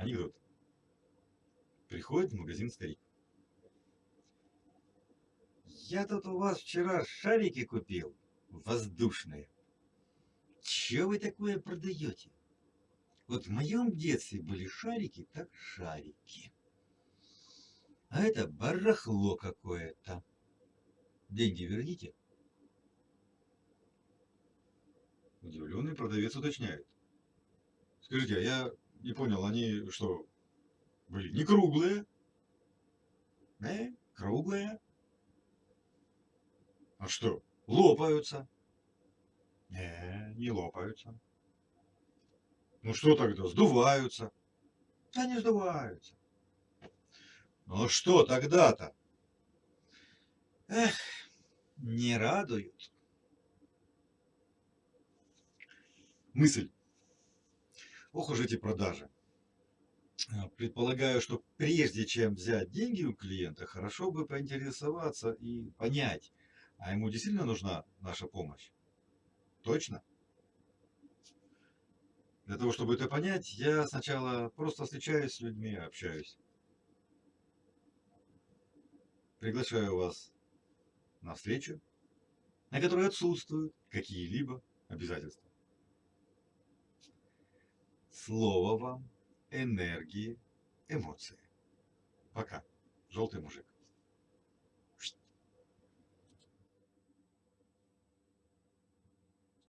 Анекдот. Приходит в магазин старик. Я тут у вас вчера шарики купил, воздушные. Че вы такое продаете? Вот в моем детстве были шарики, так шарики. А это барахло какое-то. Деньги верните. Удивленный продавец уточняет. Скажите, а я не понял, они что, были не круглые? Э, круглые? А что, лопаются? Не, не лопаются. Ну что тогда, сдуваются? Да не сдуваются. Ну что тогда-то? Эх, не радуют. Мысль. Ох уж эти продажи. А, Предполагаю, что прежде чем взять деньги у клиента, хорошо бы поинтересоваться и понять, а ему действительно нужна наша помощь. Точно? Для того, чтобы это понять, я сначала просто встречаюсь с людьми, общаюсь. Приглашаю вас на встречу, на которой отсутствуют какие-либо обязательства. Слово вам, энергии, эмоции. Пока. Желтый мужик.